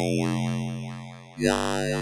wow, wow, wow, wow.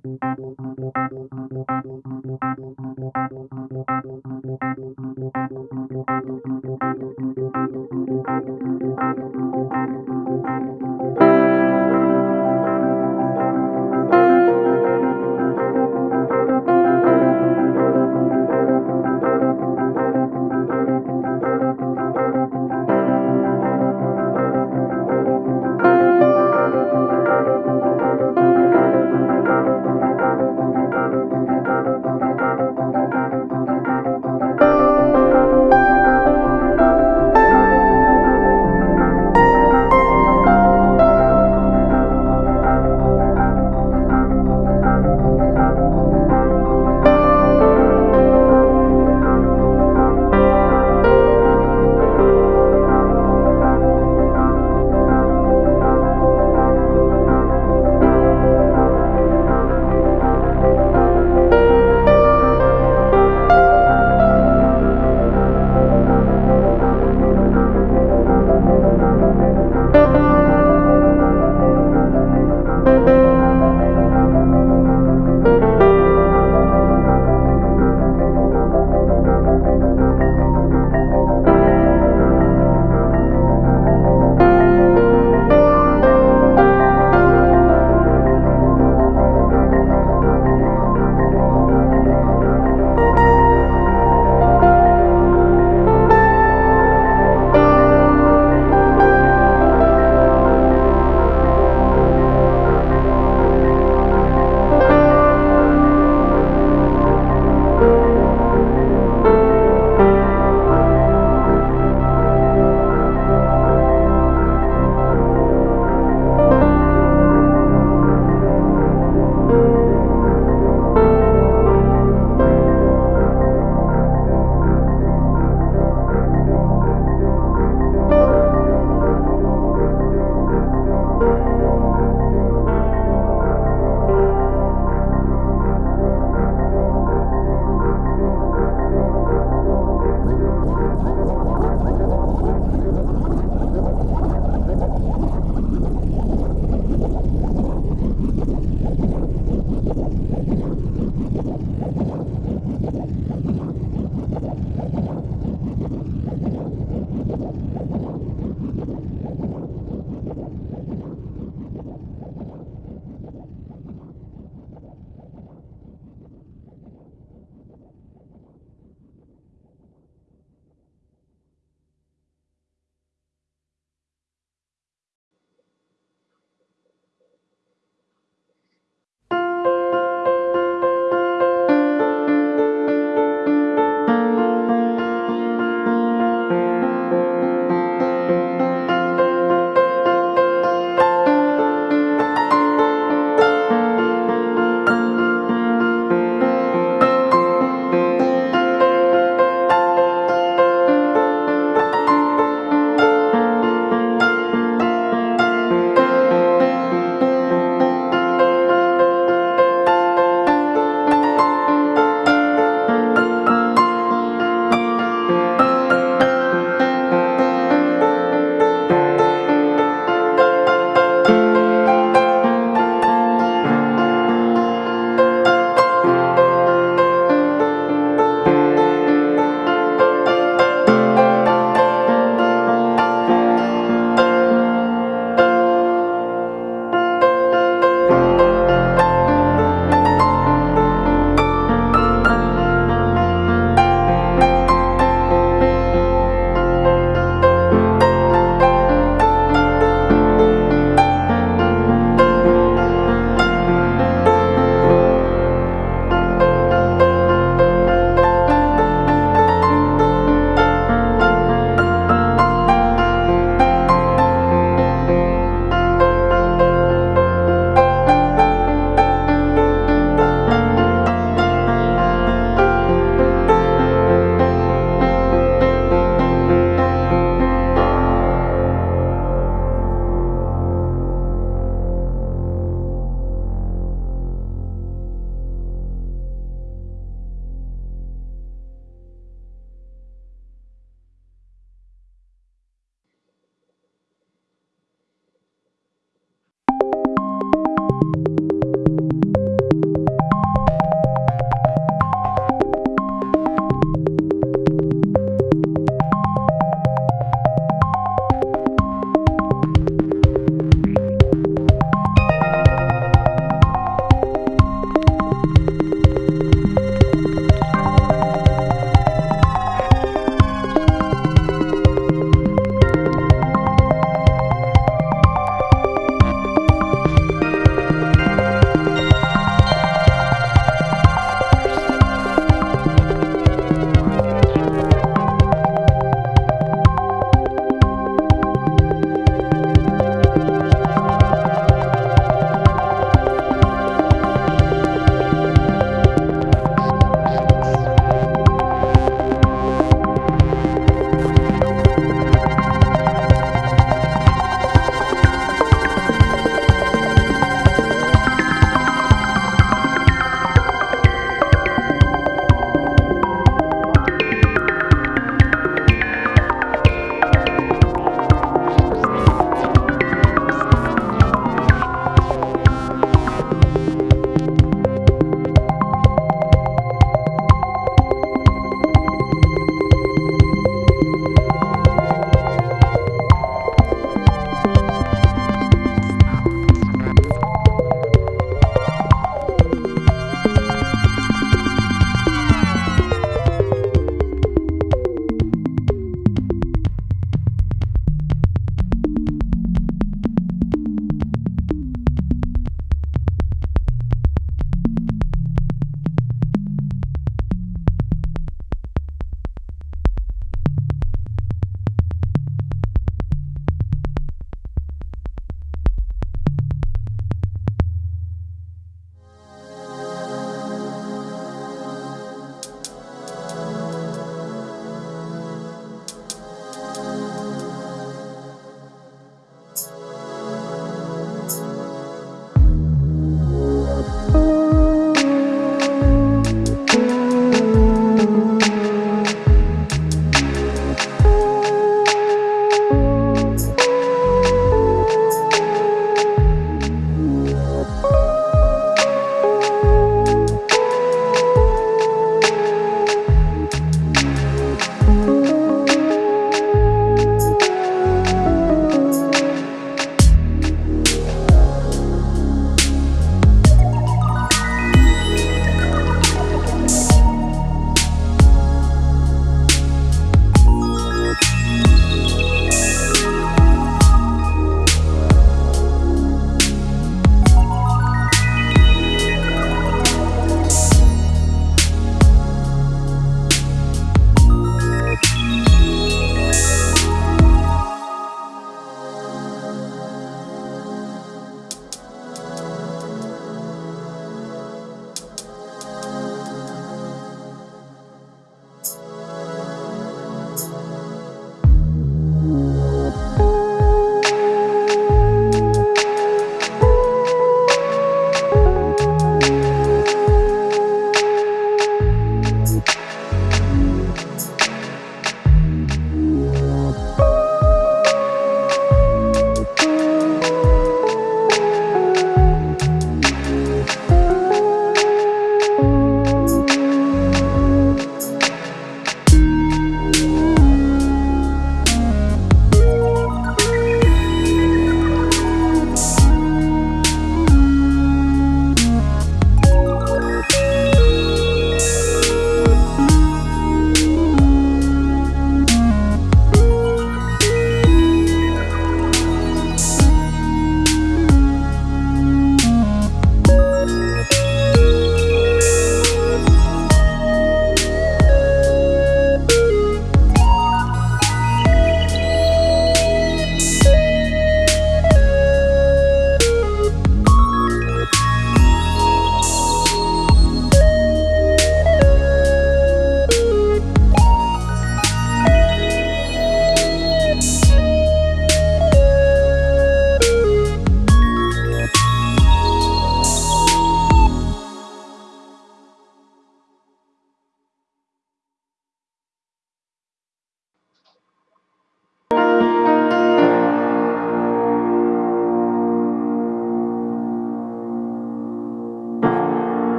Thank you.